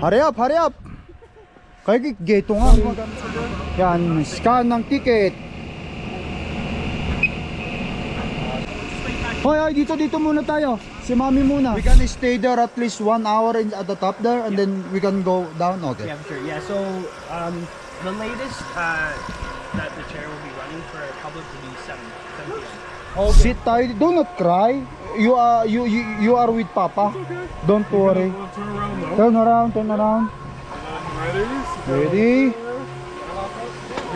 Hurry up, hurry up. Kaya gate nga. Yan, scan ng ticket. Hoy, hoy, dito, dito muna tayo. Si mami muna. We can stay there at least one hour in, at the top there and then we can go down. Okay. Yeah, sure. Yeah, so um, the latest uh, that the chair will be running for public will be 7, 7 p.m. Sit tayo. Do not cry. You are you you, you are with Papa. Don't worry. Turn around. Turn around, turn around. Ready? Ready?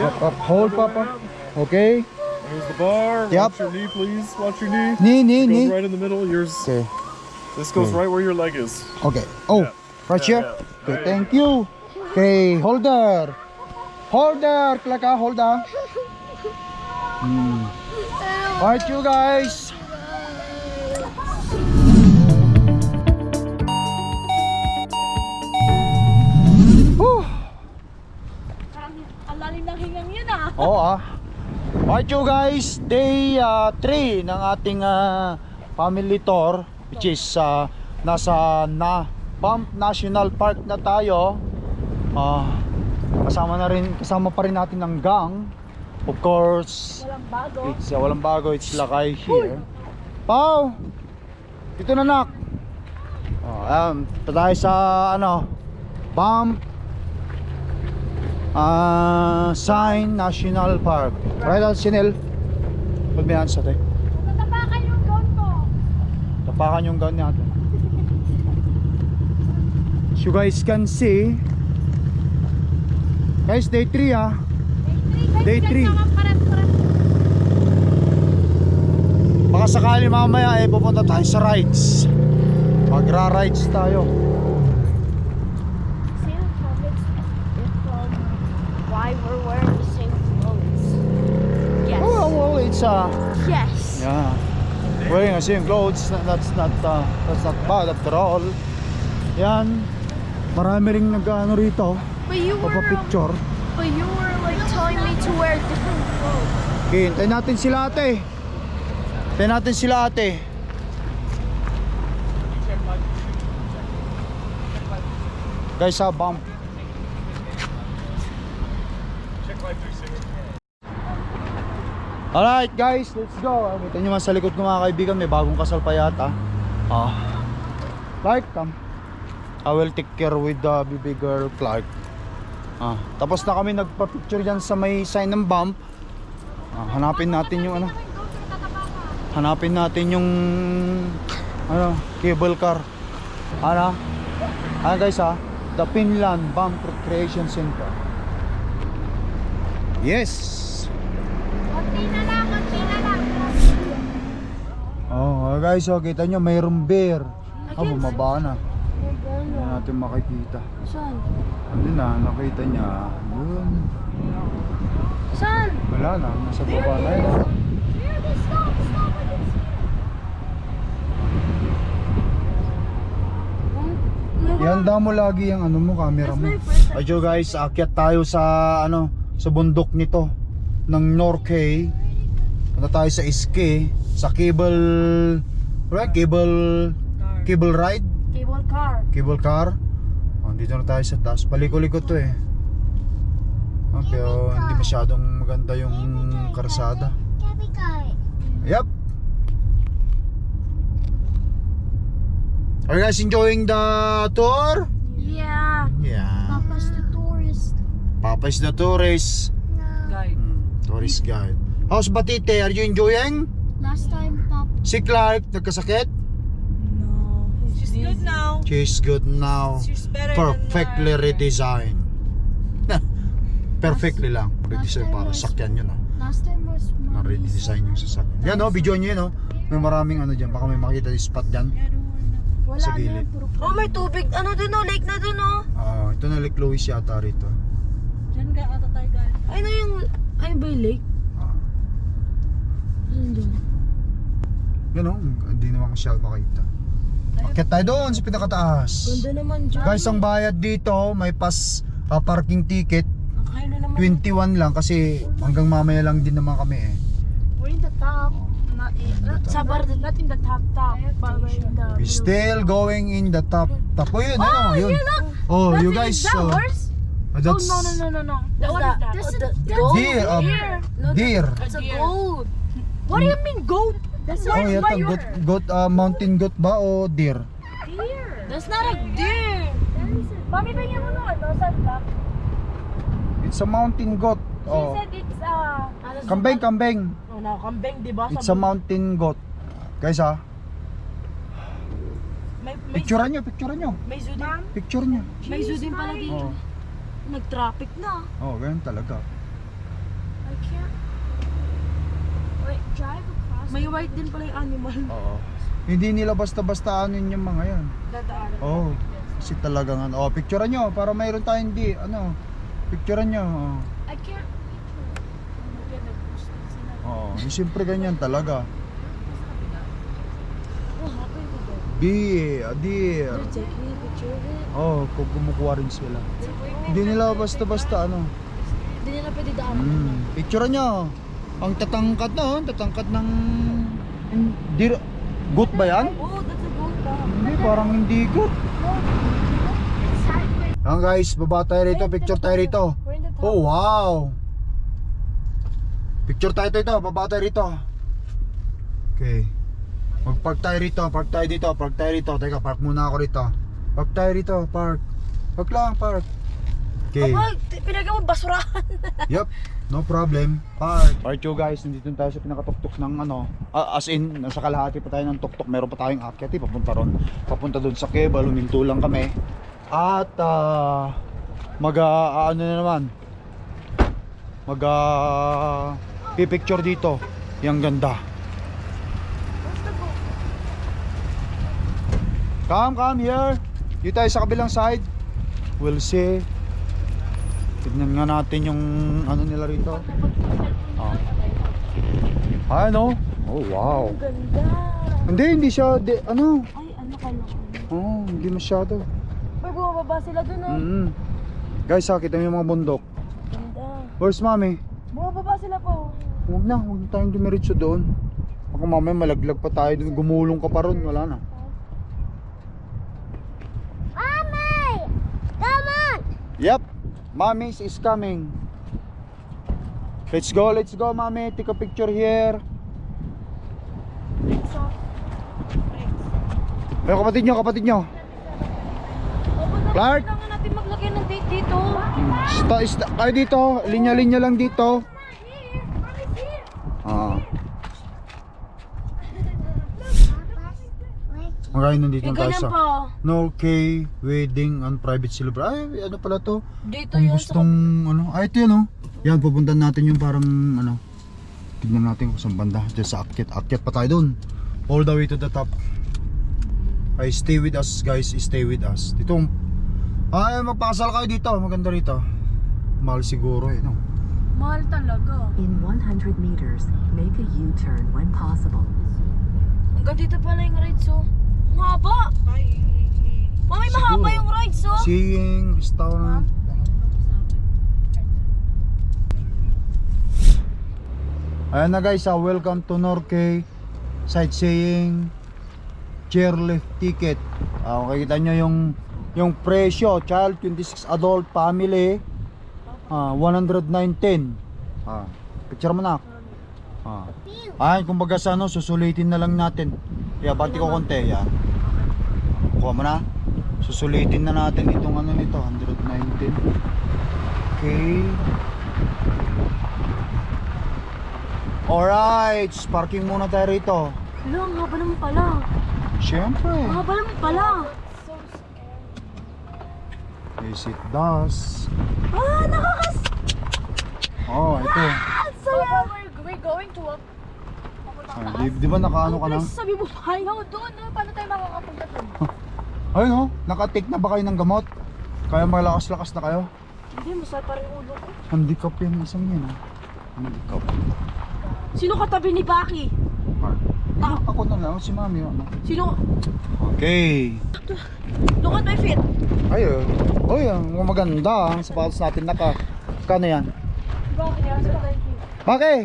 Up, up, hold Papa. Okay. Here's the bar. Yep. Watch your knee, please. Watch your knee. Knee, knee, Goes knee. right in the middle. Yours. Okay. This goes Okay. right where your leg is. Okay. Oh, Yeah. right here. Yeah, yeah. Okay, thank you. Okay, holder. Holder, klaka, holder. Hmm. Alright, you guys. Whew. Parang ang lalim ng hingang yun ah. Oo ah. Alright you guys, day 3 ng ating ah, family tour which is ah, nasa na Banff National Park na tayo. Ah, kasama na rin kasama pa rin natin ang gang. Of course, Walang bago. it's ah, walang bago, it's Lakay here. Pau. Dito na nak. Oh, um, tayo sa ano, Banff Ah, Sign National Park. Right on Sinel. Pag may answer tayo. Tatapakan yung gown mo. Tapakan yung gun natin. As you guys can see, guys, day 3 ah. Day Day three. 3. Pares-pares. Baka sakali mamaya eh pupunta tayo sa rides. Magra-rides tayo. Same clothes from why we're wearing the same clothes. Yes. Oh, uh, Yes. yeah. Wearing the same clothes, that's not uh, that's not bad after all. Yan. Marami ring nag-ano rito, But you were, um, papa-picture. but you were like telling me to wear different clothes. Okay, hintayin natin sila ate. Hintayin natin sila ate. Guys, sa bump. Alright guys, let's go. Kita nyo man sa likod ko mga kaibigan, may bagong kasal pa yata. Ah. Clark, come. I will take care with the baby girl Clark. Ah, tapos na kami nagpa-picture dyan sa may sign ng bump. Ah, hanapin natin yung ano. Hanapin natin yung ano, cable car. Ano? Ano guys ha? The Finland Bump Recreation Center. Yes. Konti na lang, konti na lang. Oh, guys, oh, kita nyo mayroong bear. Ah, bumaba na. Hindi natin makikita. Saan? Hindi na, nakita niya. Yun. Saan? Wala na, nasa baba na yun. oh. Stop. Ihanda mo lagi yung ano mo, camera mo. Ayun guys, akyat tayo sa ano, sa bundok nito ng Norquay. Punta tayo sa Iske, sa cable right, cable cable ride, Cable car. cable car. Oh, dito na tayo sa taas. Paliko-liko to eh. Oh, pero hindi masyadong maganda yung karsada. Car. Yep. Are you guys enjoying the tour? Yeah. Yeah. Papa's the tourist. Papa is the tourist. Guide. Hmm, tourist guide. How's Batite? Are you enjoying? Last time, Pop. Si Clark, nagkasakit? No. She's good now. She's good now. She's better Perfectly than redesigned. Perfectly lang. Redesign para sakyan yun ah. Last time was Na-redesign yung sasakyan. Yan oh, video nyo yun oh. May maraming ano dyan. Baka may makita yung spot dyan. Wala sa gilid. puro Oh, may tubig. Ano dun oh? Lake na dun oh. Ah, ito na Lake Louise yata rito. Diyan ka ata tayo galing. Ay na yung... Ay ba yung lake? Dun? Yan oh, hindi naman siya makita. Akit tayo doon sa pinakataas. Ganda naman dyan. Guys, ang bayad dito, may pas ah, parking ticket. Kaya na naman. 21 lang kasi hanggang mamaya lang din naman kami eh. We're in the top. Not in, not, sa bar, not in the top top. But we're in the We still going in the top. Top oh, yun, ano, yun. Oh, you guys. Is that uh, horse? uh, that's Oh, no, no, no, no, no. What that? is that? This Oh, is- the? Deer. uh, Deer. No, deer. It's a goat. What do you mean goat? That's Oh, not yata goat, goat uh, mountain goat ba o deer? deer. That's not a deer. Mami, bigyan mo nun. Nasaan ka? It's a mountain goat. She Oh. said it's uh... Kambing, kambing. Oh, no, kambing, di ba? It's a mountain goat. Guys ha, May, may, picturean nyo, picturean nyo. may zoo din. Picture nyo. May zoo din pala dito. Oh, Nag-traffic na. oh ganyan talaga. I can't... May white din pala yung animal. Oo. Hindi nila basta-basta anin yung mga yan. Dadaan. Oh, kasi talagang ano. Oh, picturean nyo para mayroon tayong di, ano. Picturean nyo. Oh. I can't... Oh, yung siyempre ganyan talaga. Oh, happy with that. Deer, deer. They're taking a picture of it. Oh, kung kumukuha rin sila. Hindi nila basta-basta ano. Hindi nila pwede daan. Mm. Picturean nyo. Ang tatangkad na, oh. tatangkad ng... Deer. Goat ba yan? Oh, that's a goat ba? Hindi, parang hindi goat. Ayan guys, baba tayo rito, picture tayo rito. Oh, wow! Picture tayo dito, baba tayo rito. Okay. Mag-park tayo rito, park tayo dito, park tayo rito. Teka, park muna ako rito. Park tayo rito, park. Park lang, park. Okay. Kapag pinagay mo basurahan. Yup, no problem. Park. Part 2 guys, nandito tayo sa pinakatuktok ng ano, ah, as in, nasa kalahati pa tayo ng tuktok. Meron pa tayong akyat, eh, papunta ron. Papunta doon sa Keba, luminto lang kami. At, ah, mag, ah, ano na naman, mag, ah, pipicture dito. Yang ganda. Come, come here. Dito tayo sa kabilang side. We'll see. Tignan nga natin yung ano nila rito. Oh. Ano? Oh, wow. Ganda. Hindi, hindi siya, di, ano? Ay, ano ka na? Oh, hindi masyado. May bumababa sila dun oh. Mm. Guys, ha, kita mo yung mga bundok. Ganda. Where's mommy? Bumababa sila po. Huwag na, huwag na tayong dumiretso doon. Baka mamaya malaglag pa tayo doon. Gumulong ka pa ron, wala na. Mommy! Come on! Yep, mommy is coming. Let's go, let's go, mommy. Take a picture here. Pero kapatid nyo, kapatid nyo. Clark? Kailangan natin maglagay ng date dito. Sta, sta, kayo dito, linya-linya lang dito. Okay, nandito tayo ganyan sa po. No K Wedding and Private Celebration. Ay, ano pala to? Dito Kung yun gustong ano, ay ito yun oh. Yan, pupuntan natin yung parang ano. Tignan natin kung saan banda. Diyan sa akyat. Akyat pa tayo dun. All the way to the top. Ay, stay with us guys. Stay with us. Dito, ay, magpakasal kayo dito. Maganda rito. Mahal siguro eh, no? Mahal talaga. In 100 meters, make a U-turn when possible. Hanggang dito pala yung rides oh. Ang haba. Mami, mahaba Siguro. yung rides oh. Seeing, restaurant. Ayan na guys, ah, welcome to Norquay Sightseeing Chairlift Ticket. Ah, makikita nyo yung yung presyo, child 26 adult family ah, 119. Ah, picture mo na. Ah. Ay, kumbaga sa ano, susulitin na lang natin. Kaya bati ko konti, yan. Kuha mo na. Susulitin na natin itong ano nito, 119. Okay. Alright, parking muna tayo rito. Hala, ang haba naman pala. Siyempre. Ang haba naman pala. Yes, it does. Ah, nakakas... Oh, ito. So, we're, we're going to. Ah, di, di ba nakaano ka na? Sabi mo pa. No, doon, no? Paano tayo makakapunta doon? Ayun oh, naka-take na ba kayo ng gamot? Kaya malakas-lakas na kayo? Hindi, masaya pa rin ulo ko. Handicap yan, isang yan ah. Handicap. Sino katabi ni Baki? Ah, ako na lang, si mami ano. Sino? Okay. Look at my feet. Ayun. Uy, ang maganda ang sapatos natin naka. Kano yan? Baki, yan. So, thank you. Okay.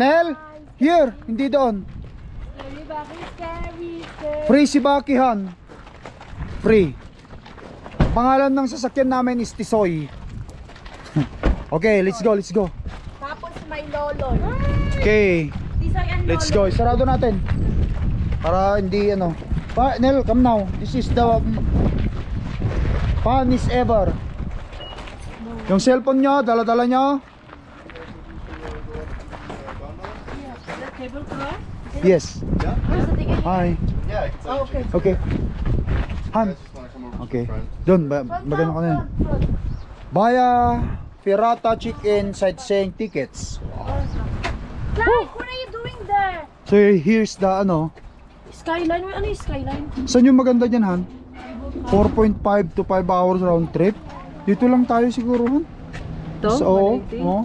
Nel, here, hindi doon. Baki. Free si Bakihan. Free. Pangalan ng sasakyan namin is Tisoy. okay, let's go, let's go. Tapos may lolo. Okay, Tisoy and let's go. Sarado natin. Para hindi ano. Pa, Nel, come now. This is the funniest ever. Yung cellphone nyo, dala-dala nyo. Yes. Ticket? Hi. Yeah, you. okay. Okay. Han. Okay. Doon, magano ka na yun. Baya Pirata Chicken sightseeing tickets. Like, what are you doing there? So here's the ano. Skyline? Ano yung skyline? Saan yung maganda dyan, Han? 4.5 to 5 hours round trip. Dito lang tayo siguro, Han. Ito? So, oo. 180? oo.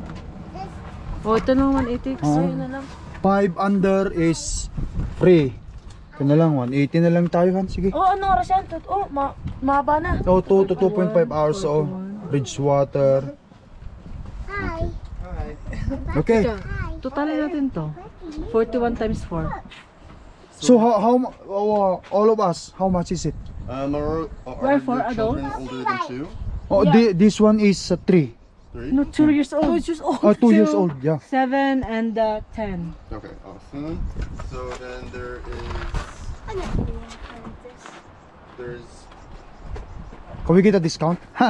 Oh, ito naman 180. Oo. So, yun na lang. 5 under is free. Ito na lang, 180 na lang tayo, Han. Sige. Oh, ano oras yan? Tut- Oh, ma mahaba na. So, 2 to 2.5 hours, so Bridgewater. Okay. Totalin natin to. 41 times 4. So, how, how mu- uh, all of us, how much is it? Um, are, are Where your for children older than two? Oh, thi- this one is uh, 3. Three? No, 2 years old. 2 years old. Oh, 2 years old, yeah. 7 and uh, 10. Okay, awesome. So then there is there's Can we get a discount? 2,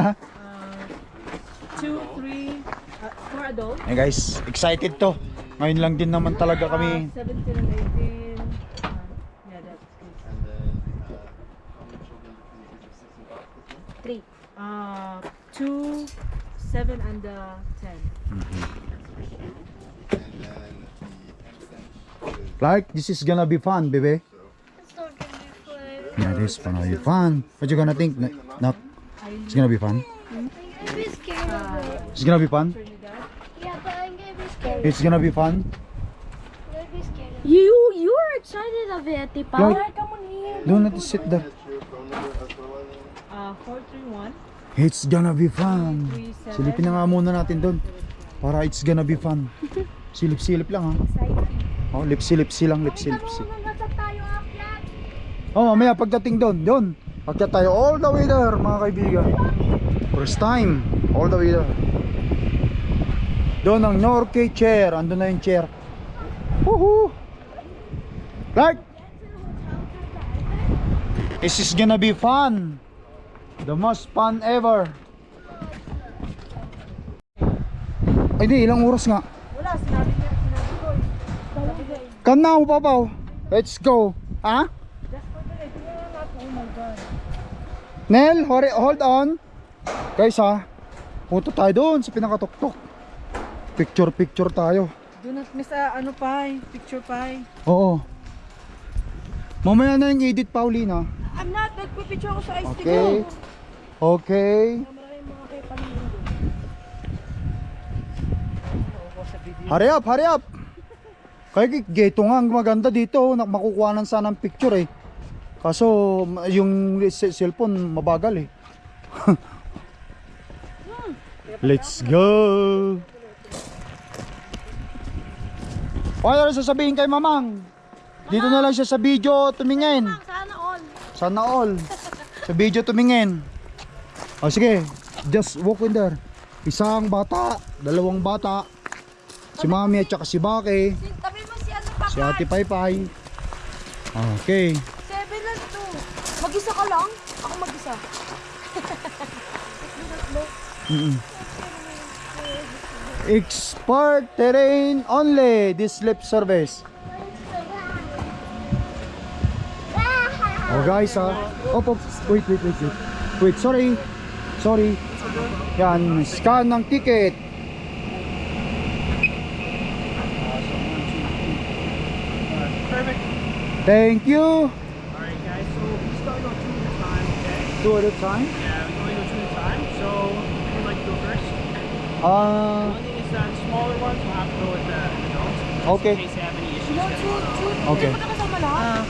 3, uh, 4 adults. hey guys, excited to. Ngayon lang din naman talaga kami. 17 and 18. Uh, yeah, that's good. and then uh, how many children between the age of and? Uh, 2, 7 and uh, 10. And then the extent Like, this is gonna be fun, baby. Yeah, this is gonna be fun. What you gonna think? Na- Nak? It's gonna be fun. It's gonna be fun. Yeah, but I'm gonna be scared. It's gonna be fun. I'm gonna be scared. You, you are excited of it, Tipa. Like- come on here. Don't let it sit there. Get your phone number as well as Uh, 431. It's gonna be fun. 37. Silipin na nga muna natin doon. Para it's gonna be fun. Silip-silip lang ha. Oh, lip-silip silang lip-silip-silip. Nasa tayo, Aklat. Oh, mamaya pagdating doon, doon. Pagka tayo all the way there, mga kaibigan. First time, all the way there. Doon ang Norke chair, andun na yung chair. Woohoo! Clark! This is gonna be fun. The most fun ever. Ay di, ilang oras nga? Wala, sinabi niya, sinabi ko. eh. Eh, Come now, Papaw. Let's go. Ha? natin. Oh. Nel, hold on. Guys ha, punta tayo doon sa pinakatuktok. Picture picture tayo. Do not miss uh, ano pa picture pa. Oo. Mamaya na yung edit Paulina. I'm not, nagpipicture ako sa ice Okay. Okay. Hurry up, hurry up. Kaya geto nga ang maganda dito, nak- makukuha ng sana ng picture eh. Kaso yung cellphone mabagal eh. Let's go. Ano sasabihin kay Mamang? Dito na lang siya sa video tumingin. Sana all. Sana all. Sa video tumingin. O sige, just walk in there. Isang bata, dalawang bata. Si Mami at saka si Baki. Tabi mo si ano pa. Si Ate Paypay. Okay. Seven lang to. Mag-isa ka lang? Ako mag-isa. Mm-mm. Expert terrain only. This lip service. Oh guys ha. Op, op. Wait, wait, wait, wait. Wait, sorry. Sorry. Yan, scan ng ticket. Perfect. Thank you. Alright guys, so we start on two at a time, okay? Two at a time. Yeah, we're going to go two at a time. So who would like to go first? Uh, One thing is that smaller ones will have to go with the adults. Okay. In case they have any issues. No, two, two. Okay. Hindi mo kasama lahat?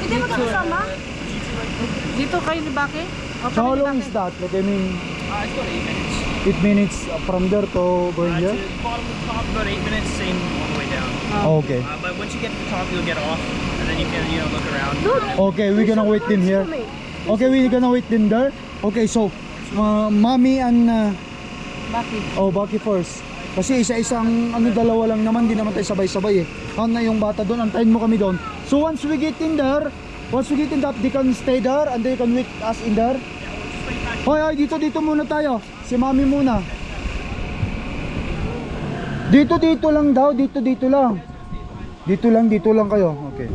Hindi mo kasama? Dito kayo ni Baki? So how long is that? Like I mean, Uh, it's about eight minutes. 8 minutes from there to going Uh, here? to the bottom to the top, about eight minutes, same all the way down. Okay. Uh, but once you get to the top, you'll get off, and then you can, you know, look around. Okay, we're gonna wait them here. Okay, we're gonna wait them there. Okay, so, uh, mommy and, uh, Bakit? oh, Baki first. Kasi isa-isang, ano, dalawa lang naman, di naman tayo sabay-sabay eh. Count na yung bata doon, antayin mo kami doon. So once we get in there, once we get in that, they can stay there and they can wait us in there. Hoy, hoy, dito, dito muna tayo. Si mami muna. Dito, dito lang daw, dito, dito lang. Dito lang, dito lang kayo. Okay.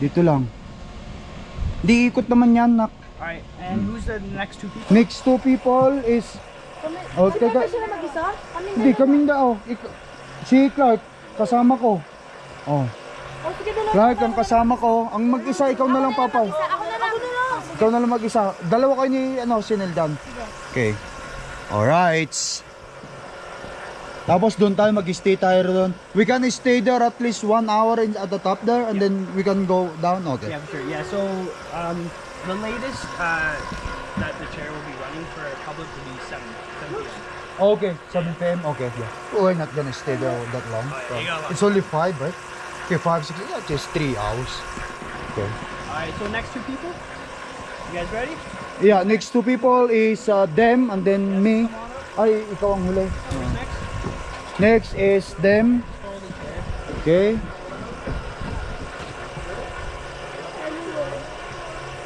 Dito lang. Di ikot naman yan, nak. Alright, and who's the next two people? Next two people is Oh, teka. sila mag-isa? Kami Hindi, kaming daw. Ik- si Clark, kasama ko. Oh. Oh, sige dalawa. Clark, ang kasama ko. Ang mag-isa, ikaw na lang, Papa. Ako na lang. Na lang. Ikaw na lang mag-isa. Dalawa kayo ni, ano, si Neldan. Okay. Alright. Tapos doon tayo, mag-stay tayo doon. We can stay there at least one hour in, at the top there and then we can go down. Okay. Yeah, sure. Yeah, so um, the latest uh, that the chair will be running for public will be 7, 7 p.m. Okay, 7 p.m. Okay, yeah. We're not gonna stay there that long. Oh, yeah, a. It's only 5, right? Okay, 5, 6, yeah, just 3 hours. Okay. Alright, so next two people? You guys ready? Yeah, next two people is uh, them and then me. Ay, ikaw ang huli. Next? Next is them. Okay.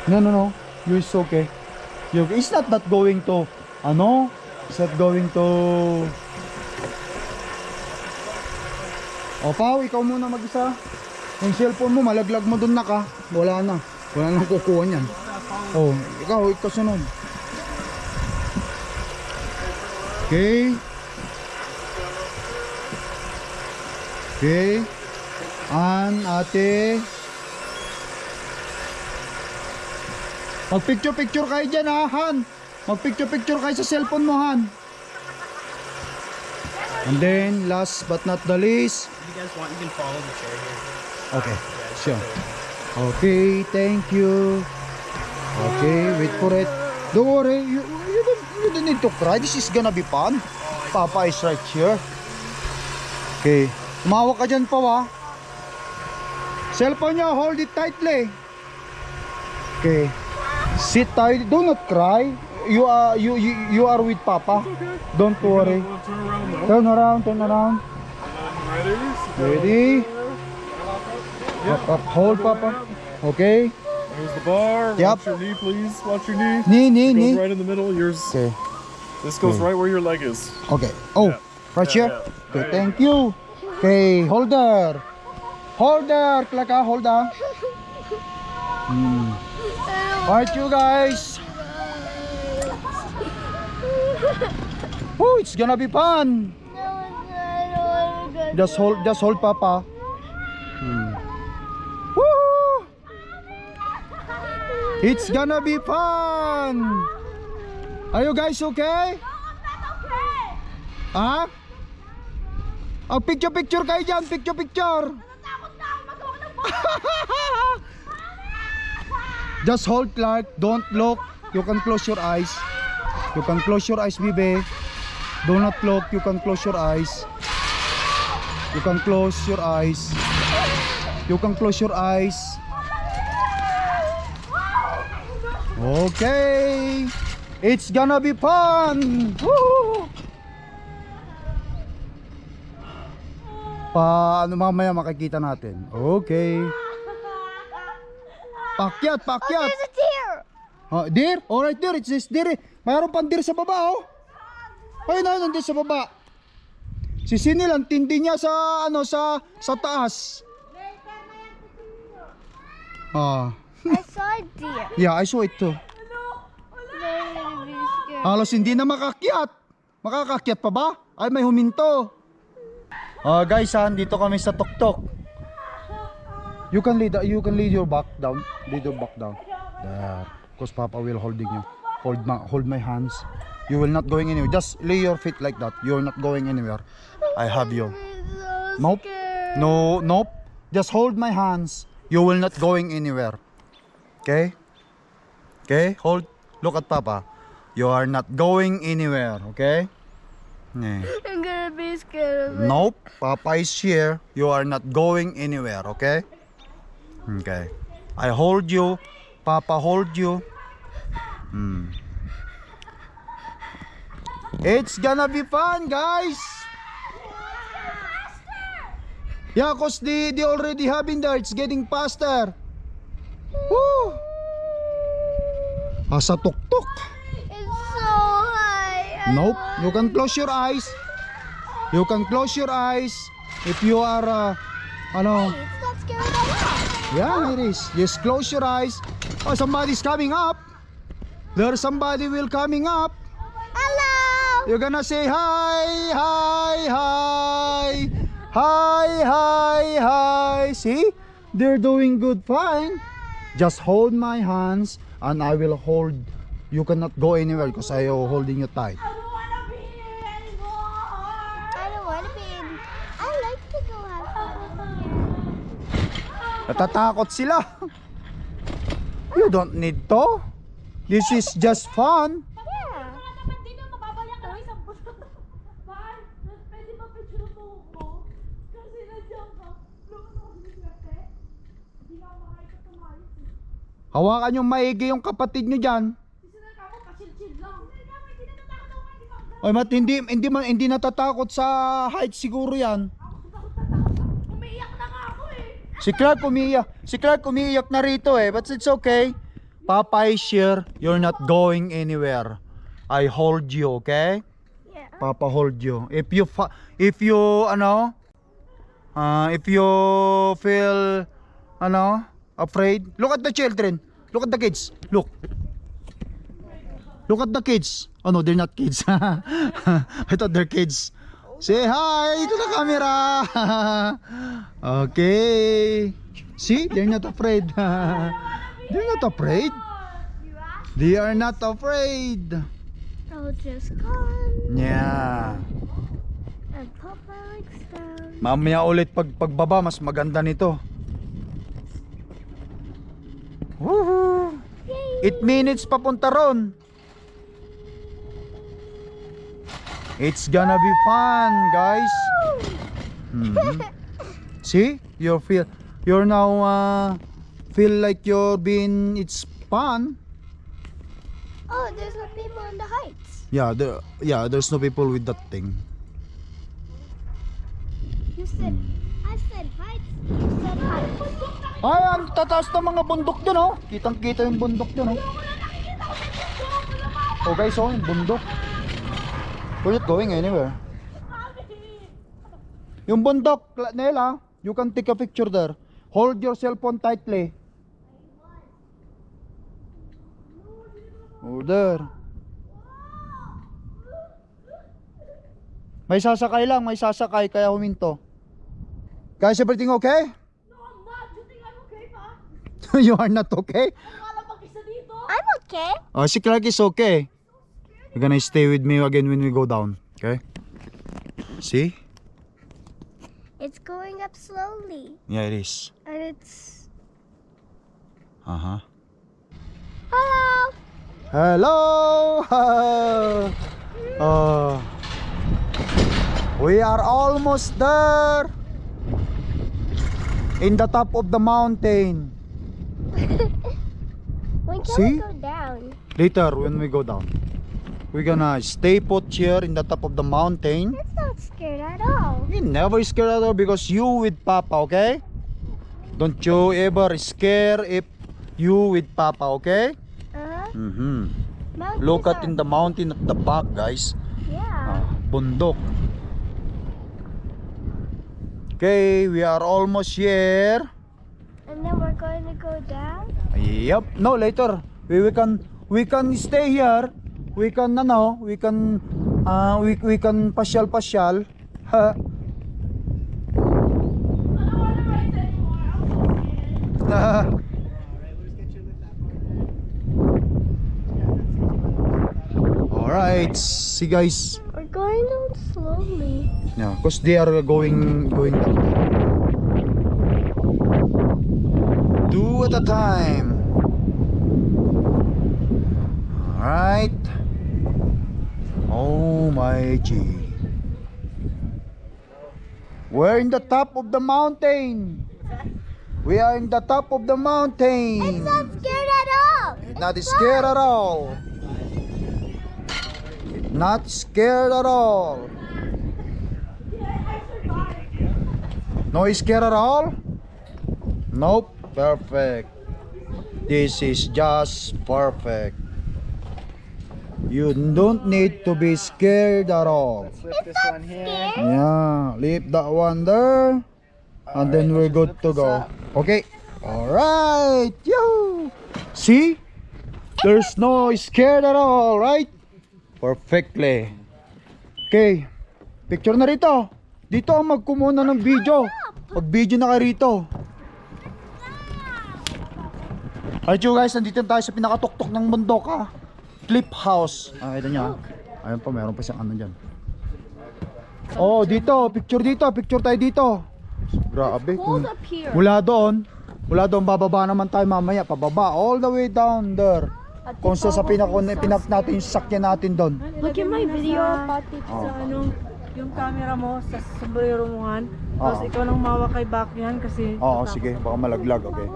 No, no, no. You is okay. You, it's not that going to, ano? It's not going to... O, Pao, ikaw muna mag-isa. Yung cellphone mo, malaglag mo dun na ka. Wala na. Wala nang kukuha niyan. Oh, ikaw, ikaw sunod. Okay. Okay. An, ate. Mag-picture-picture kayo dyan ha, Han. Mag-picture-picture kayo sa cellphone mo, Han. And then, last but not the least. If you guys want, you can follow the chair here. Okay, sure. Okay, thank you. Okay, wait for it. Don't worry, you, you, don't, you don't need to cry. This is gonna be fun. Papa is right here. Okay, umawak ka dyan pa wa. Cellphone niya, hold it tightly. Okay, sit tight. Do not cry. You are you you, you are with Papa. Don't worry. Turn around, turn around. Ready? Up, up, hold, Papa. Okay. Here's the bar. Yep. Watch your knee, please. Watch your knee. Knee, knee, Goes knee. right in the middle. Yours. Okay. This goes Okay. right where your leg is. Okay. Oh, Yeah. right Yeah, here. yeah. Okay, Right. thank you. Okay, holder. Holder, Klaka, holder. Hmm. Alright, you guys. Oh, it's gonna be fun. Just hold, just hold, Papa. Hmm. Woo! It's gonna be fun. Are you guys okay? Ha? Oh, picture picture kayo dyan, picture picture. Just hold Clark, don't look. You can close your eyes. You can close your eyes, baby. Do not look, you can close your eyes. You can close your eyes. You can close your eyes. Okay. It's gonna be fun. Woo! Pa ano mamaya makikita natin. Okay. Pakyat, pakyat. There's a deer. Oh, deer? Alright, deer. It's this deer. Mayroon pang deer sa baba, oh. Ayun, ayun, nandun sa baba. Si Sinil, ang tindi niya sa, ano, sa, sa taas. Ah, I saw deer. yeah, I saw it too. Halos hindi na makakyat. Makakakyat pa ba? Ay, may huminto. Ah, guys, ha, dito kami sa tuktok. You can lead you can lead your back down. Lead your back down. There. Because Papa will holding you. Hold my hold my hands. You will not going anywhere. Just lay your feet like that. You're not going anywhere. I have you. Nope. No, nope. Just hold my hands. You will not going anywhere. Okay? Okay? Hold. Look at Papa. You are not going anywhere. Okay? Yeah. I'm gonna be scared of it. Nope. Papa is here. You are not going anywhere. Okay? Okay. I hold you. Papa hold you. Hmm. It's gonna be fun, guys. Yeah, cause they they already having there. It's getting faster. Woo! Asa tuktok. It's so high. I Nope. You can close your eyes. You can close your eyes if you are uh, ano. It's not scary at all. Yeah, it is. Just close your eyes. Oh, somebody's coming up. There's somebody will coming up. Hello. You're gonna say hi, hi, hi, hi, hi, hi. See, they're doing good, fine. Just hold my hands, and I will hold. You cannot go anywhere because I am holding you tight. I don't want to be here anymore. I don't want to be in. I like to go have fun. Natatakot sila. You don't need to. This is just fun. Hawakan yung maigi yung kapatid nyo dyan. Oy, mat hindi hindi man hindi natatakot sa height siguro 'yan. Si Clark umiiyak. Si Clark umiiyak na rito eh, but it's okay. Papa is here. You're not going anywhere. I hold you, okay? Yeah. Papa hold you. If you if you ano uh, if you feel ano afraid, look at the children. Look at the kids. Look. Look at the kids. Oh no, they're not kids. I thought they're kids. Say hi to the camera. okay. See, they're not afraid. they're not afraid. They are not afraid. I'll just come Yeah. and my legs down. Mamaya ulit pag pagbaba mas maganda nito. Woohoo! 8 minutes papunta ron. It's gonna be fun, guys. Mhm. See? You feel you're now uh, feel like you're being it's fun. Oh, there's no people in the heights. Yeah, there yeah, there's no people with that thing. You said, I said heights. You said heights. Ay, ang tataas ng mga bundok dun oh. Kitang kita yung bundok dun oh. Oh guys, oh, yung bundok. We're not going anywhere. Yung bundok, La- Nela, you can take a picture there. Hold your cell phone tightly. Oh, there. May sasakay lang, may sasakay, kaya huminto. Guys, everything okay? you are not okay? I'm okay. Oh, si Clark is okay. You're gonna stay with me again when we go down. Okay? See? It's going up slowly. Yeah, it is. And it's. Uh-huh. Hello! Hello! Uh, we are almost there. In the top of the mountain. When can See? we go down? Later, when we go down. We're gonna stay put here in the top of the mountain. It's not scared at all. You never scared at all because you with Papa, okay? Don't you ever scare if you with Papa, okay? Uh-huh. Mm-hmm. Look at in the mountain at the back, guys. Yeah. Ah, bundok. Okay, we are almost here. And then to go down? Yep. No, later. We, we can we can stay here. We can ano, we can uh, we we can pasyal pasyal. Ha. Alright, see guys. We're going down slowly. Yeah, because they are going going down. A time. Alright. Oh my G. We're in the top of the mountain. We are in the top of the mountain. Not scared at all. Not scared at all. Not scared at all. No scared at all? Nope. Perfect. This is just perfect. You don't need to be scared at all. Flip this one here. Yeah, leave that one there. And then we're good to go. Okay. Alright. Yo. See? There's no scared at all, right? Perfectly. Okay. Picture na rito. Dito ang magkumuna ng video. Pag video na kayo rito. Alright you guys, nandito na tayo sa pinakatuktok ng bundok ha. Clip house. Ah, ito nyo ha. Ayun pa, meron pa siyang ano dyan. Oh, dito, picture dito, picture tayo dito. Grabe. Up here. mula doon, mula doon bababa naman tayo mamaya, pababa all the way down there. Kung sa pinak pinak natin yung sakyan natin doon. Look at my video, Pati. Sa ano, yung camera mo sa sombrero mo han. Tapos Oo. ikaw nang mawa kay back yan kasi Oo, sige, baka malaglag, okay.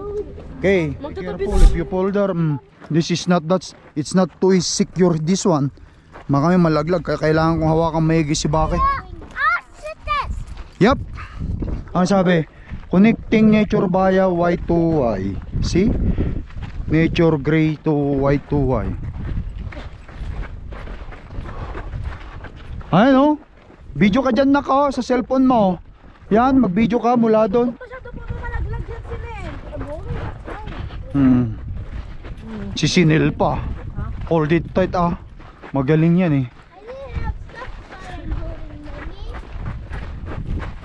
Okay, be careful if you pull there. Mm, this is not that's it's not too secure this one. Baka may malaglag, kaya kailangan kong hawakan maigi si Baki. Yup. Ang sabi, connecting nature via Y2Y. See? Nature gray to Y2Y. Ayun oh. Video ka dyan naka sa cellphone mo. Yan, mag-video ka mula doon. Masyado po malaglag yan sila eh. Hmm. Si Sinil pa. Hold it tight ah. Magaling yan eh.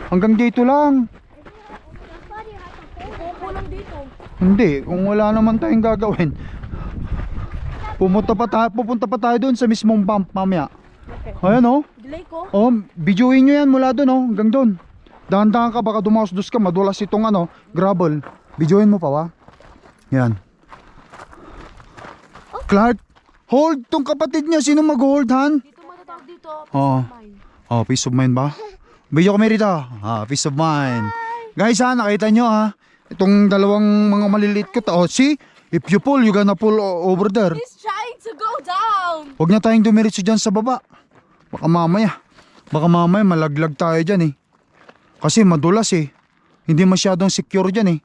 Hanggang dito lang. Hindi, kung wala naman tayong gagawin. Pumunta pa tayo, pupunta pa tayo doon sa mismong bump mamaya. Ayan oh. Delay ko. Oh, videoin nyo yan mula doon oh, hanggang doon. Dahan-dahan ka baka dumaos-dos ka, madulas itong ano, gravel. Videoin mo pa wa? Yan. Clark, hold tong kapatid niya. Sino mag-hold, han? Dito matatawag dito. Oo. Mine. Oh, peace of mind ba? Video kami rito. Ah, peace of mind. Guys ha, nakita nyo ha. Itong dalawang mga maliliit ko. Oh, see? If you pull, you gonna pull over there. He's trying to go down. Huwag na tayong dumiretso dyan sa baba. Baka mamaya. Baka mamaya malaglag tayo dyan eh. Kasi madulas eh. Hindi masyadong secure dyan eh.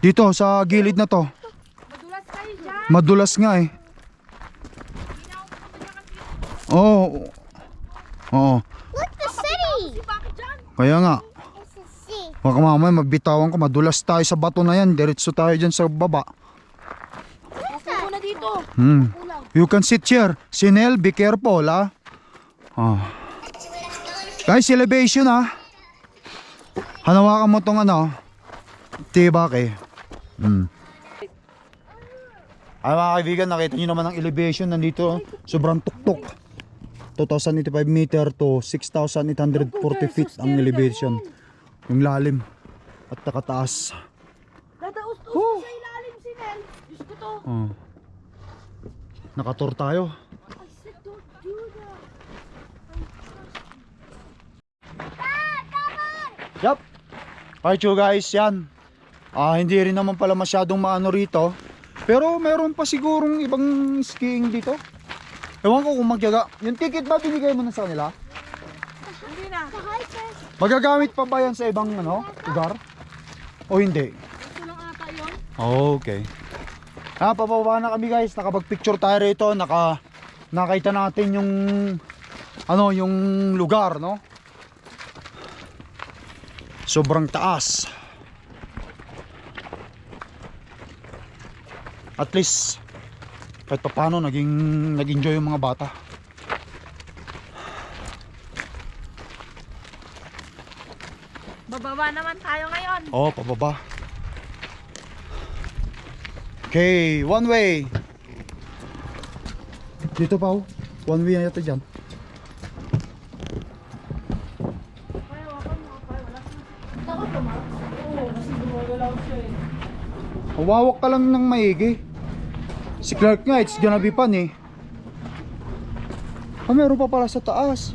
Dito sa gilid na to. Madulas kayo dyan. Madulas nga eh. Oo. Oo. Look, the city. Kaya nga. Baka mamaya magbitawan ko. Madulas tayo sa bato na yan. Diretso tayo dyan sa baba. Upo na dito. Hmm. You can sit here. Sinel, be careful ha. Ah. Guys, elevation ha. Hanawakan mo tong ano. Tibak eh. Hmm. Ay mga kaibigan, nakita nyo naman ang elevation nandito. Sobrang tuktok. 2,085 meter to 6,840 feet ang elevation. Yung lalim at nakataas. Dadaos to Oh. sa ilalim si. Diyos ko to. Oh. Nakatur tayo. Yup. Alright you guys, yan. Ah, hindi rin naman pala masyadong maano rito. Pero meron pa sigurong ibang skiing dito. Ewan ko kung magyaga. Yung ticket ba binigay mo na sa kanila? Hindi na. Magagamit pa ba yan sa ibang ano, lugar? O hindi? Ito lang ata yun. Okay. Ah, pababa na kami guys. Nakapag-picture tayo rito. Naka, nakita natin yung ano, yung lugar, no? Sobrang taas. At least kahit pa paano naging nag-enjoy yung mga bata. Bababa naman tayo ngayon. Oh, pababa. Okay, one way. Dito pa oh. One way na yata dyan. Hawawak ka lang ng maigi. Si Clark nga, it's gonna be fun eh. Ah, meron pa pala sa taas.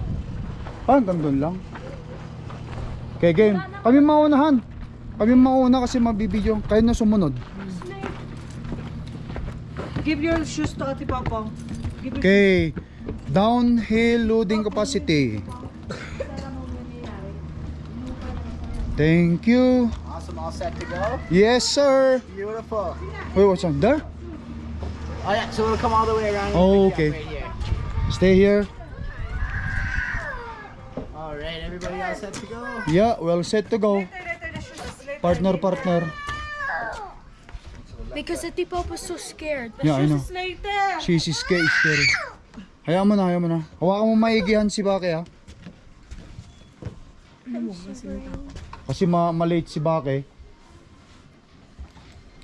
Ah, hanggang doon lang. Okay, game. Kami maunahan. Kami mauna kasi mabibidyo. Kayo na sumunod. give your shoes to Ate Papa. Give your Okay. Downhill loading capacity. Thank you. Awesome, all set to go. Yes, sir. Beautiful. Wait, what's on there? Oh yeah, so we'll come all the way around. Oh, okay. Right here. Stay here. All right, everybody all set to go. Yeah, well set to go. Partner, partner. Because Ate Pop was so scared. Yeah, I know. Later. She's scary, scary. Hayaan mo na, hayaan mo na. Hawakan mo maigihan si Bake ha. Kasi ma malate si Bake.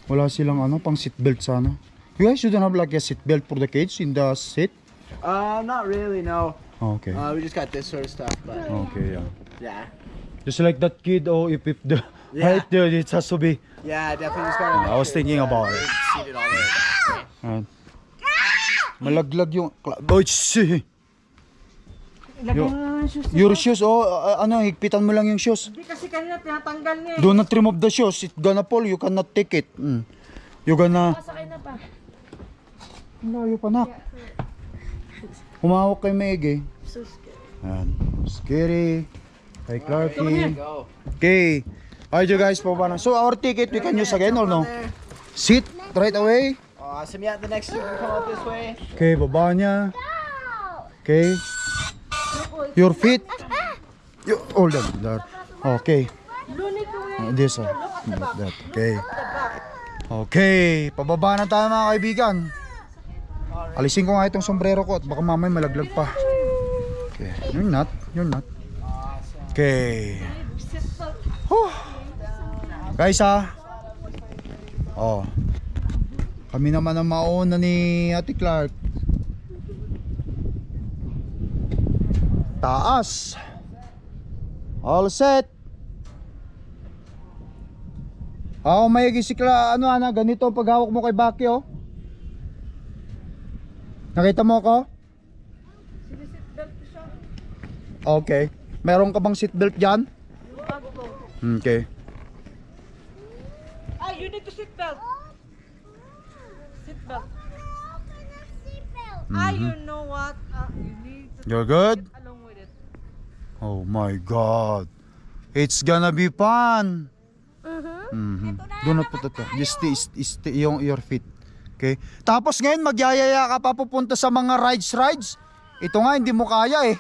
Wala silang ano, pang seatbelt sana. You guys shouldn't have like a seatbelt for the kids in the seat. Uh, not really, no. Okay. Uh, we just got this sort of stuff, but Okay, yeah. yeah. Just like that kid, oh, if, if the Yeah. height there, it has to be. Yeah, definitely just gotta. I was thinking about it. Seated all the way back. Ayan. Malaglag yung... Oh, shit. Yo-. Your shoes, oh, uh, ano, higpitan mo lang yung shoes. Hindi kasi kanina tinatanggal niya eh. Do not remove the shoes. It gonna fall. You cannot take it. Mm. You gonna... Pasakay na pa. Ang layo pa, nak. Humawak kay Meg eh. So scared. Ayan. Scary. Kay Clarky. Okay. Alright, you guys, pababa na. So, our ticket, we can use again or no? Sit right away. Awesome. Yeah, the next two can come up this way. Okay, baba niya. Okay. Your feet. You, hold on. There. Okay. Uh, this one. Like that. Okay. Okay. Pababa na tayo mga kaibigan. Alisin ko nga itong sombrero ko at baka mamay malaglag pa. Okay. You're not. You're not. Okay. Whew. Guys ha. Oh. Kami naman ang mauna ni Ate Clark. Taas. All set. Ako may gisikla ano ana ganito ang paghawak mo kay Baki oh. Nakita mo ako? Okay. Meron ka bang seatbelt diyan? Okay. Ah, you need to seat belt. Seat belt. Ah, you know what? Ah, you need to You're good? along with it. Oh my god. It's gonna be fun. Mhm. Do not put it there. Just stay, stay, stay yung your feet. Okay? Tapos ngayon magyayaya ka pa pupunta sa mga rides rides. Ito nga hindi mo kaya eh.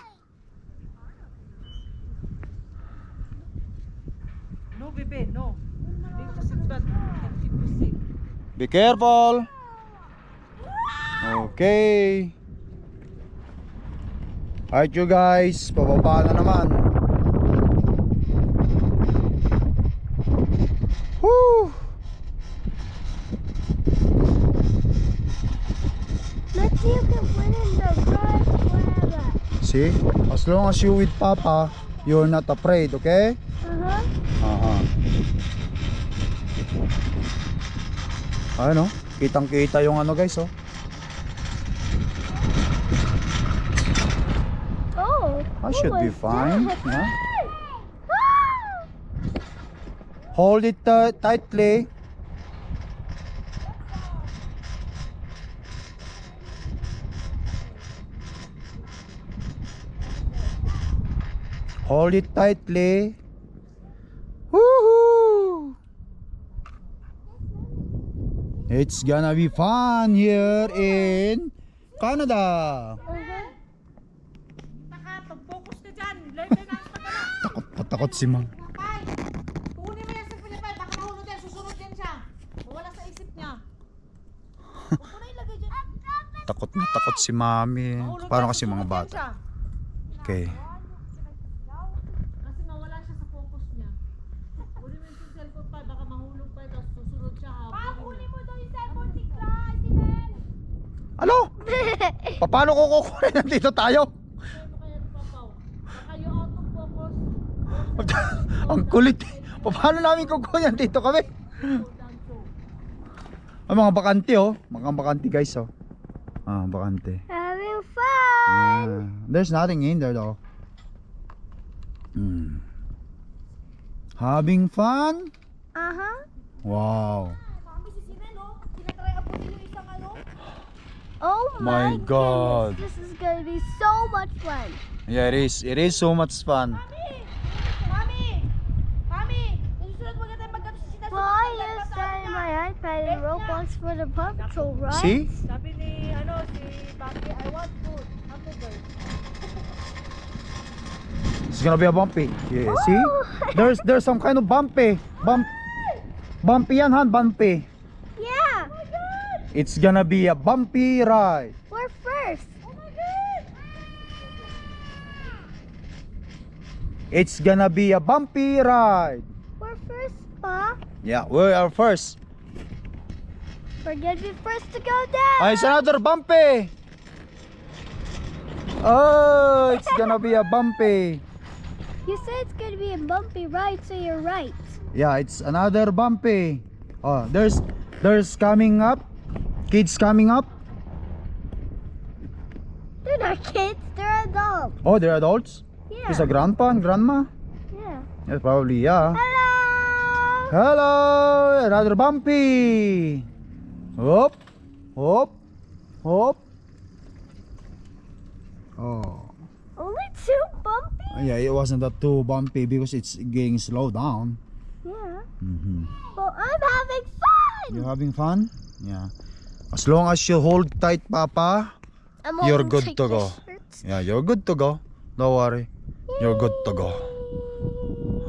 No, baby, no. Be careful. Okay. Alright you guys, pababa na naman. Woo! See in the forever. As long as you with Papa, you're not afraid, okay? Uh-huh. Aha. Ano? Kitang kita yung ano guys, oh. Oh. I should be was fine. Yeah. Ah! Hold it uh, tightly. Hold it tightly. Woohoo! It's gonna be fun here in Canada. Pag-focus ka dyan. Takot na takot si. Pay, kunin mo yan sa Pilipay. Baka mahulog yan. Susunod yan siya. Wala sa isip niya. Huwag mo na ilagay dyan. Takot na takot si Mami. Parang kasi mga bata. Okay. Kasi mawala siya sa focus niya. Kunin mo yung cellphone pa. Baka mahulog pa. Tapos susunod siya. Pa, kunin mo daw yung cellphone ni Clyde. Ano? Pa- Paano ko kukunin nandito tayo? Ang kulit. Pa- Paano namin kukunin dito kami? Ay, mga bakante oh. Mga bakante guys oh. Ah, bakante. Having fun. Ah, there's nothing in there though. Hmm. Having fun? Uh-huh. Wow. Mami, si Oh My my, God. goodness, this is gonna be so much fun. Yeah, it is. It is so much fun. Mommy! Mommy! Susunod mo tayo magkatusin na Well, I used that in my iPad and Roblox for the Paw Patrol, right? See? Sabi ni, ano, si Baki, I want food. Hamburger. It's gonna be a bumpy. Yeah, see? Oh. There's there's some kind of bumpy. Bump Bumpy yan, Han, bumpy. Yeah, It's gonna be a bumpy ride. we're first. Oh my god! It's gonna be a bumpy ride. We're first, Pa. Yeah, we are first. We're gonna be first to go down. Ah, it's another bumpy. Oh, it's gonna be a bumpy. You said it's gonna be a bumpy ride, so you're right. Yeah, it's another bumpy. Oh, there's there's coming up. Kids coming up. They're not kids, they're adults. Oh, they're adults. Yeah. Is a grandpa and grandma? yeah. Yes, probably, yeah. Hello! Hello, another bumpy. Hop, hop, hop. Oh, Only two bumpy? yeah, it wasn't that too bumpy because it's getting slow down. Yeah. hmm Well, I'm having fun! You're having fun? Yeah. As long as you hold tight, Papa, I'm You're good to go. yeah, you're good to go. Don't worry, you're good to go.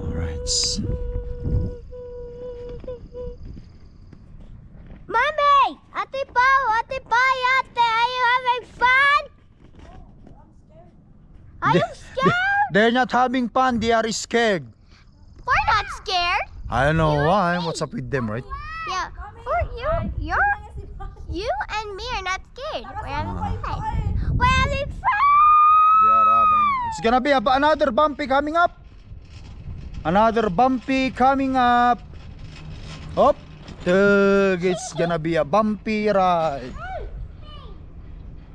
All right. Mommy! Ate Pao! Ate Pai! Ate! Are you having fun? Are you scared? They're not having fun. They are scared. We're not scared. I don't know why. What's up with them, right? You and me are not scared. We're having fun. We're having fun! Are having. It's gonna be a, another bumpy coming up. Another bumpy coming up. Hop. Tug. It's gonna be a bumpy ride.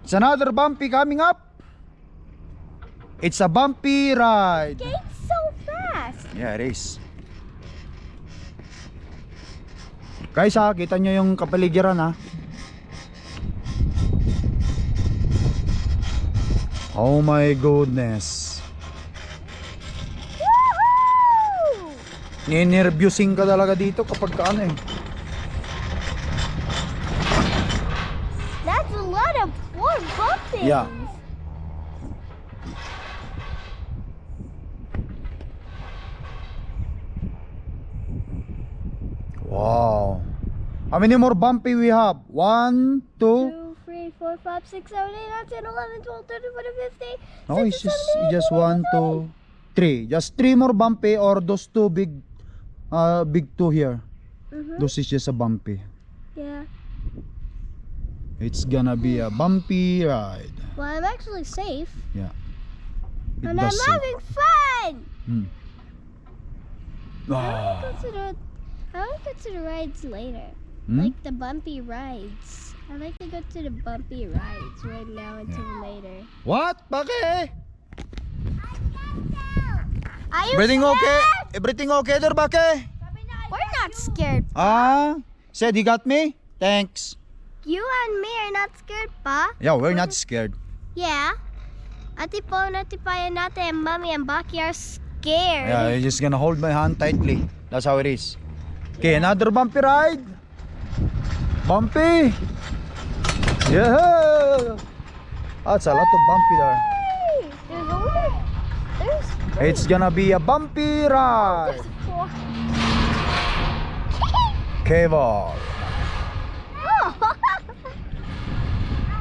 It's another bumpy coming up. It's a bumpy ride. It's so fast. Yeah, it is. Guys ha, kita nyo yung kapaligiran ha. Oh my goodness. Woohoo! Ninervyusing ka talaga dito kapag ka ano eh. That's a lot of more bumping. Yeah. Wow. How many more bumpy we have? One, two. Two, three, four, five, six, seven, eight, nine, ten, eleven, twelve, thirteen, fourteen, fifteen. No, it's just seventeen, just one, two, three. Just three more bumpy or those two big, uh, big two here. Mhm. Those is just a bumpy. Yeah. It's gonna be a bumpy ride. Well, I'm actually safe. It and I'm say- having fun! Hmm. I want Ah. to go to the, I to go rides later. Hmm? Like the bumpy rides. I like to go to the bumpy rides right now until later. What? Bakit? Are you Everything scared? okay? Everything okay there, Bakit? We're not scared. Pa. Ah, said he got me? Thanks. You and me are not scared, Pa. Yeah, we're not scared. Yeah. Ate Po, Ate and Mommy and Baki are scared. Yeah, you're just gonna hold my hand tightly. That's how it is. Okay, another bumpy ride. Bumpy. Yeah. That's a lot of bumpy there. Hey, There's only, there's It's gonna be a bumpy ride. there's four. Cable.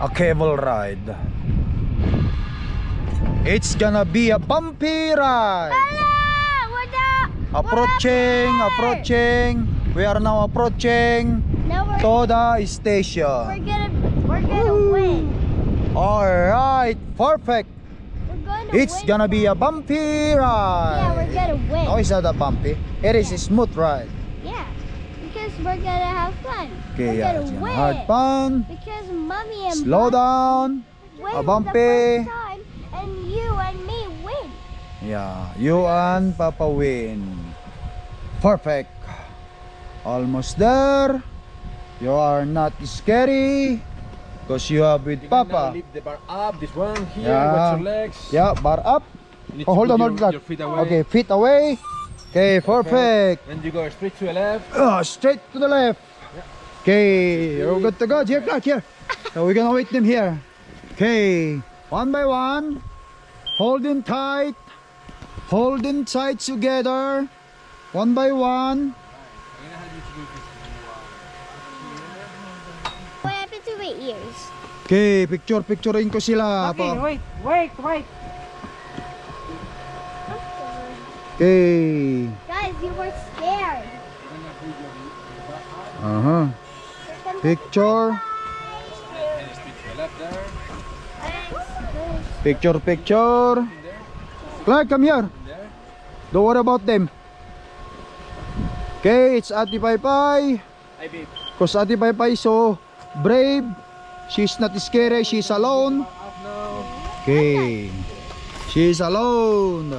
A cable ride. It's gonna be a bumpy ride. Hello, the, Approaching, up approaching. We are now approaching Now we're, to the we're gonna, we're gonna win. Alright, perfect. We're gonna It's gonna be a bumpy ride. Yeah, we're gonna win. No, it's not a bumpy. It is a smooth ride. Yeah, because we're gonna have fun. Okay, we're yeah, gonna win. hard fun. Because mommy and Slow down. win a bumpy. time, and you and me win. Yeah, you and Papa win. Perfect. Almost there. You are not scary. Because you are with You Papa. lift the bar up, this one here, Yeah. your legs. Yeah, bar up. Oh, hold on, hold on. your feet away. Okay, feet away. Okay, perfect. Then you go straight to the left. Ah, straight to the left. Okay, you're good to go. Here, Clark, here. So we're gonna wait them here. Okay, one by one. Holding tight. Holding tight together. One by one. What happened to my ears? Okay, picture, picturein ko sila. Okay, Pa- wait, wait, wait. Okay. Guys, you were scared. Uh-huh. Picture. Picture, picture. Clark, come here. Don't worry about them. Okay, it's Ate Pai Pai. Hi, babe. Because Ate Pai Pai so brave. She's not scary. She's alone. Okay. She's alone.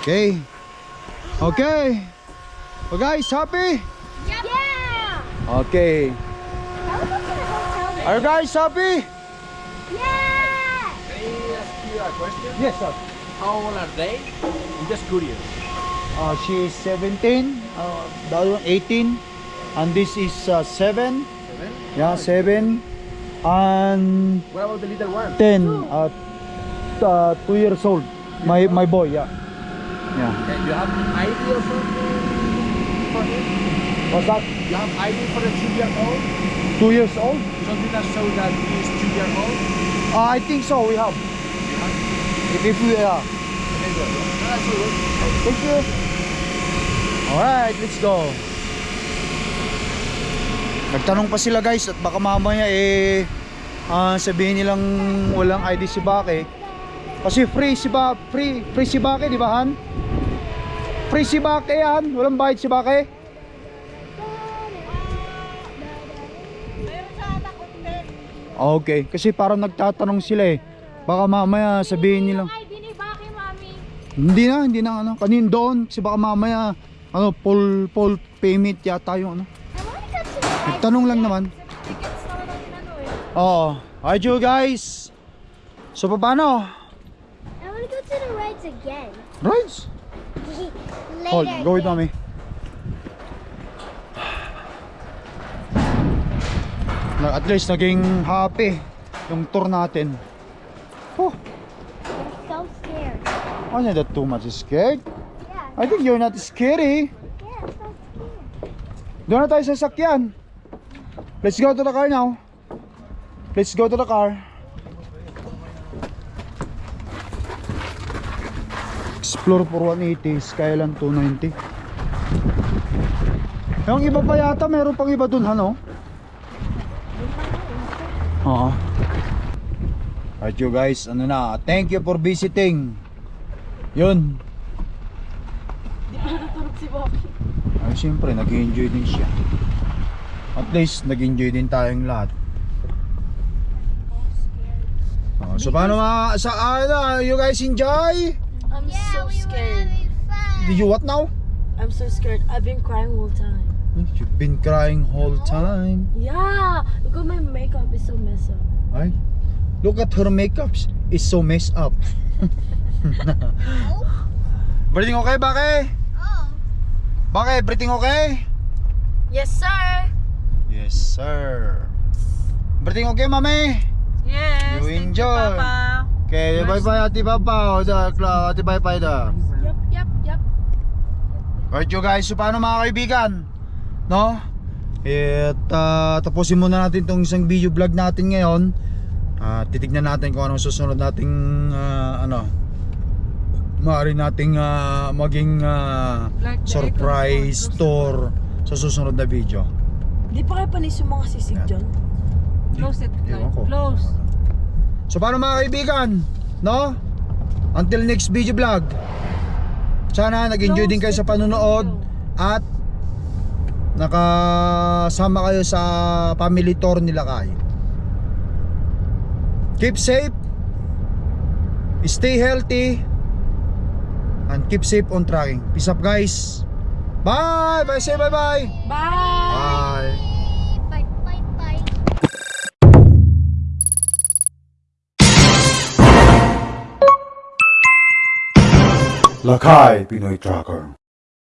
Okay. Okay. So guys, happy? Yeah! Okay. How was the hotel Are you guys happy? Yeah! Can I ask you a question? Yes, sir. How old are they? I'm just curious. Uh, she is 17, uh, the other one 18, and this is uh, 7. Seven? Yeah, 7. And What about the little one? 10, uh, uh, 2 years old. My my boy, yeah. Yeah. Okay, you have ID or something for him? What's that? You have ID for the two year old? 2 years old? Something that shows that he is two year old? Uh, I think so, we have. You have? If, if we, uh, Okay, good. No, that's good. thank you. Alright, let's go. Nagtanong pa sila guys at baka mamaya eh ah, sabihin nilang walang ID si Bake. Kasi free si ba free free si Bake, di ba Han? Free si Bake yan, walang bayad si Bake. Okay, kasi parang nagtatanong sila eh. Baka mamaya sabihin nilang hindi na, hindi na ano. Kanin doon kasi baka mamaya ano full full payment yata yung ano. Nagtanong lang naman. Oo. Alright you guys. So paano? I want to go to the rides again. Rides? Later. Hold, go with mommy. At least naging happy yung tour natin. Oh, I'm so scared. I'm not that too much scared. Yeah, I think you're not scary. yeah, I'm so scared. Doon na tayo sa sakyan. Let's go to the car now. Let's go to the car. Explore for 180, Skyline 290. Yung iba pa yata, meron pang iba dun, ano? Oo. Alright you guys, ano na, thank you for visiting. Yun. Di pa natutulog si Baki. Ay, siyempre, nag-enjoy din siya. At least, nag-enjoy din tayong lahat. Oh, so, paano mga, sa, ano, you guys enjoy? I'm Yeah, so we scared. fun. Did you what now? I'm so scared. I've been crying all time. You've been crying whole time. Yeah. Look at my makeup is so messed up. Ay, look at her makeup. It's so messed up. Everything okay, Bake? Oh, Bake, everything okay? Yes, sir. Yes, sir. Everything okay, mami? Yes, You thank enjoy. you, Papa. Okay, bye-bye, ate papa. Ate bye-bye da. Yup, yup, yup. Alright you guys, so paano mga kaibigan? No? At ah, tapusin muna natin tong isang video vlog natin ngayon. At titignan natin kung anong susunod nating ah, ano maaari nating ah, maging Like the surprise tour sa susunod na video. Di pa kayo panis yung mga sisig Yan. dyan? Close it, Ewan like, ko. close. So paano mga kaibigan? No? Until next video vlog. Sana nag-enjoy din kayo sa panonood at nakasama kayo sa family tour nila kay. Keep safe. Stay healthy. And keep safe on tracking. Peace up guys. Bye. Bye. Say bye bye. Bye. Bye. Bye. Bye. Bye. Lakay Pinoy Tracker